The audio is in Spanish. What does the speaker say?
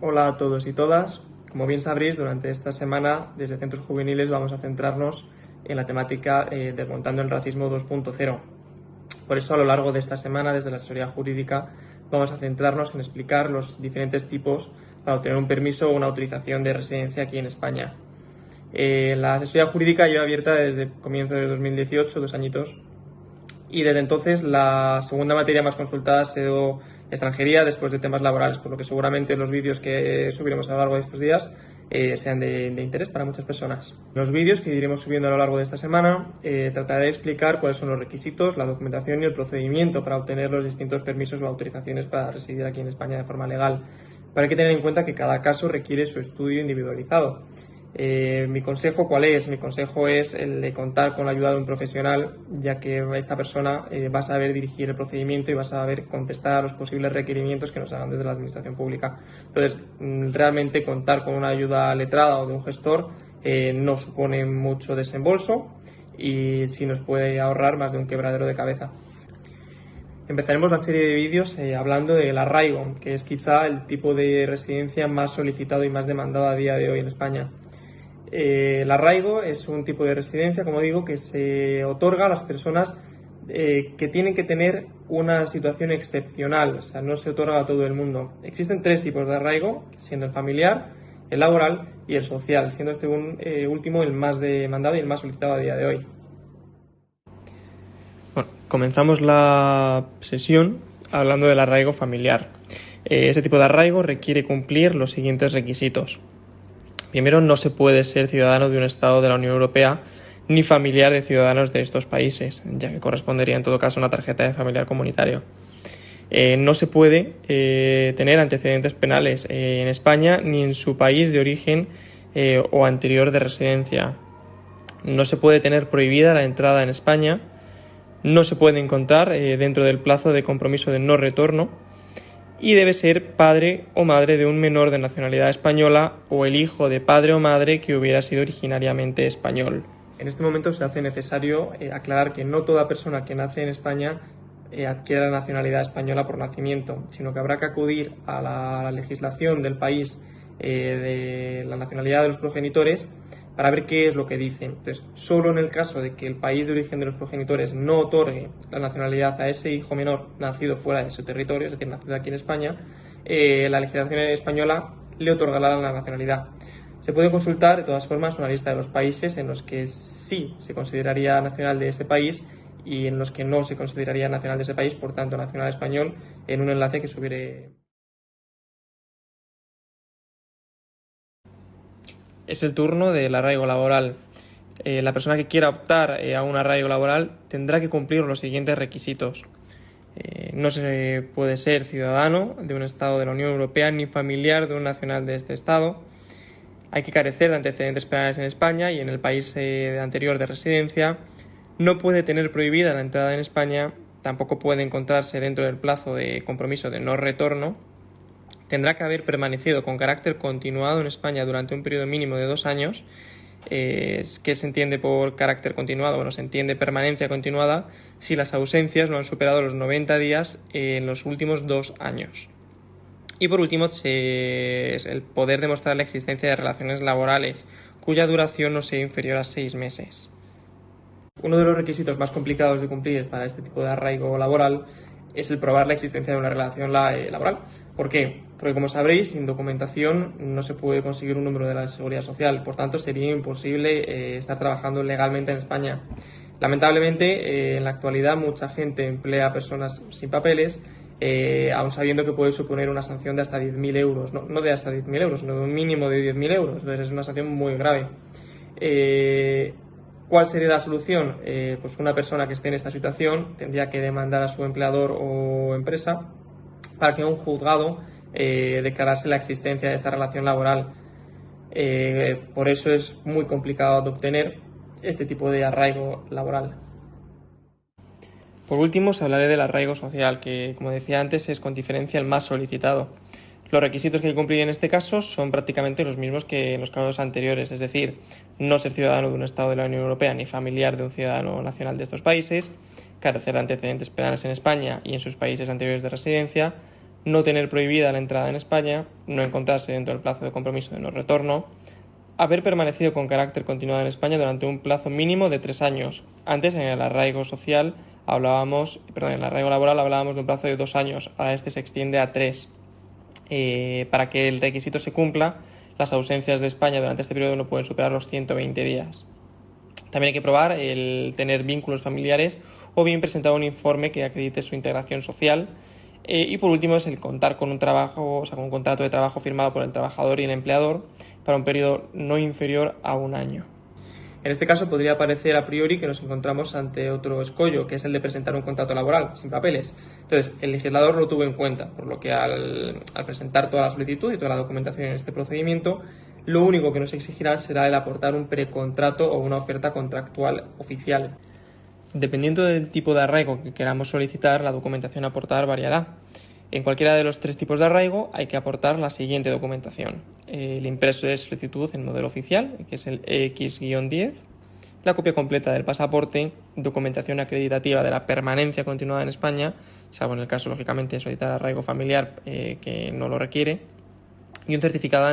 Hola a todos y todas. Como bien sabréis, durante esta semana desde Centros Juveniles vamos a centrarnos en la temática eh, Desmontando el Racismo 2.0. Por eso a lo largo de esta semana desde la asesoría jurídica vamos a centrarnos en explicar los diferentes tipos para obtener un permiso o una autorización de residencia aquí en España. Eh, la asesoría jurídica lleva abierta desde comienzo de 2018, dos añitos, y desde entonces la segunda materia más consultada ha sido extranjería después de temas laborales, por lo que seguramente los vídeos que subiremos a lo largo de estos días eh, sean de, interés para muchas personas. Los vídeos que iremos subiendo a lo largo de esta semana eh, trataré de explicar cuáles son los requisitos, la documentación y el procedimiento para obtener los distintos permisos o autorizaciones para residir aquí en España de forma legal. Pero hay que tener en cuenta que cada caso requiere su estudio individualizado. Eh, mi consejo, ¿cuál es? Mi consejo es el de contar con la ayuda de un profesional, ya que esta persona eh, va a saber dirigir el procedimiento y va a saber contestar a los posibles requerimientos que nos hagan desde la administración pública. Entonces, mm, realmente contar con una ayuda letrada o de un gestor eh, no supone mucho desembolso y sí nos puede ahorrar más de un quebradero de cabeza. Empezaremos la serie de vídeos hablando del arraigo, que es quizá el tipo de residencia más solicitado y más demandado a día de hoy en España. Eh, el arraigo es un tipo de residencia, como digo, que se otorga a las personas eh, que tienen que tener una situación excepcional, o sea, no se otorga a todo el mundo. Existen tres tipos de arraigo, siendo el familiar, el laboral y el social, siendo este eh, último el más demandado y el más solicitado a día de hoy. Bueno, comenzamos la sesión hablando del arraigo familiar. Ese tipo de arraigo requiere cumplir los siguientes requisitos. Primero, no se puede ser ciudadano de un Estado de la Unión Europea ni familiar de ciudadanos de estos países, ya que correspondería en todo caso a una tarjeta de familiar comunitario. Eh, no se puede eh, tener antecedentes penales eh, en España ni en su país de origen o anterior de residencia. No se puede tener prohibida la entrada en España. No se puede encontrar dentro del plazo de compromiso de no retorno y debe ser padre o madre de un menor de nacionalidad española o el hijo de padre o madre que hubiera sido originariamente español. En este momento se hace necesario eh, aclarar que no toda persona que nace en España eh, adquiere la nacionalidad española por nacimiento, sino que habrá que acudir a la legislación del país eh, de la nacionalidad de los progenitores para ver qué es lo que dicen. Entonces, solo en el caso de que el país de origen de los progenitores no otorgue la nacionalidad a ese hijo menor nacido fuera de su territorio, es decir, nacido aquí en España, eh, la legislación española le otorgará la nacionalidad. Se puede consultar, de todas formas, una lista de los países en los que sí se consideraría nacional de ese país y en los que no se consideraría nacional de ese país, por tanto, nacional español, en un enlace que subiré es el turno del arraigo laboral. Eh, la persona que quiera optar eh, a un arraigo laboral tendrá que cumplir los siguientes requisitos. Eh, no se puede ser ciudadano de un Estado de la Unión Europea ni familiar de un nacional de este Estado. Hay que carecer de antecedentes penales en España y en el país anterior de residencia. No puede tener prohibida la entrada en España. Tampoco puede encontrarse dentro del plazo de compromiso de no retorno tendrá que haber permanecido con carácter continuado en España durante un periodo mínimo de dos años. Eh, ¿Qué se entiende por carácter continuado? Bueno, se entiende permanencia continuada si las ausencias no han superado los 90 días en los últimos dos años. Y por último, el poder demostrar la existencia de relaciones laborales cuya duración no sea inferior a seis meses. Uno de los requisitos más complicados de cumplir para este tipo de arraigo laboral es el probar la existencia de una relación eh, laboral. ¿Por qué? Porque como sabréis, sin documentación no se puede conseguir un número de la seguridad social, por tanto sería imposible eh, estar trabajando legalmente en España. Lamentablemente, eh, en la actualidad mucha gente emplea a personas sin papeles, aun sabiendo que puede suponer una sanción de hasta 10.000 euros, no, de hasta 10.000 euros, sino de un mínimo de 10.000 euros, entonces es una sanción muy grave. ¿Cuál sería la solución? Eh, pues una persona que esté en esta situación tendría que demandar a su empleador o empresa para que un juzgado eh, declarase la existencia de esa relación laboral. Eh, por eso es muy complicado de obtener este tipo de arraigo laboral. Por último, os hablaré del arraigo social, que como decía antes es con diferencia el más solicitado. Los requisitos que hay que cumplir en este caso son prácticamente los mismos que en los casos anteriores, es decir, no ser ciudadano de un Estado de la Unión Europea ni familiar de un ciudadano nacional de estos países, carecer de antecedentes penales en España y en sus países anteriores de residencia, no tener prohibida la entrada en España, no encontrarse dentro del plazo de compromiso de no retorno, haber permanecido con carácter continuado en España durante un plazo mínimo de tres años. Antes, en el arraigo social, hablábamos, perdón, en el arraigo laboral hablábamos de un plazo de dos años, ahora este se extiende a tres. Eh, para que el requisito se cumpla, las ausencias de España durante este periodo no pueden superar los 120 días. También hay que probar el tener vínculos familiares o bien presentar un informe que acredite su integración social. Eh, y por último es el contar con un trabajo, o sea, con un contrato de trabajo firmado por el trabajador y el empleador para un periodo no inferior a un año. En este caso podría parecer a priori que nos encontramos ante otro escollo, que es el de presentar un contrato laboral sin papeles. Entonces, el legislador lo tuvo en cuenta, por lo que al, presentar toda la solicitud y toda la documentación en este procedimiento, lo único que nos exigirá será el aportar un precontrato o una oferta contractual oficial. Dependiendo del tipo de arraigo que queramos solicitar, la documentación a aportar variará. En cualquiera de los tres tipos de arraigo hay que aportar la siguiente documentación. El impreso de solicitud en modelo oficial, que es el X-10, la copia completa del pasaporte, documentación acreditativa de la permanencia continuada en España, salvo en el caso, lógicamente, de solicitar arraigo familiar eh, que no lo requiere, y un certificado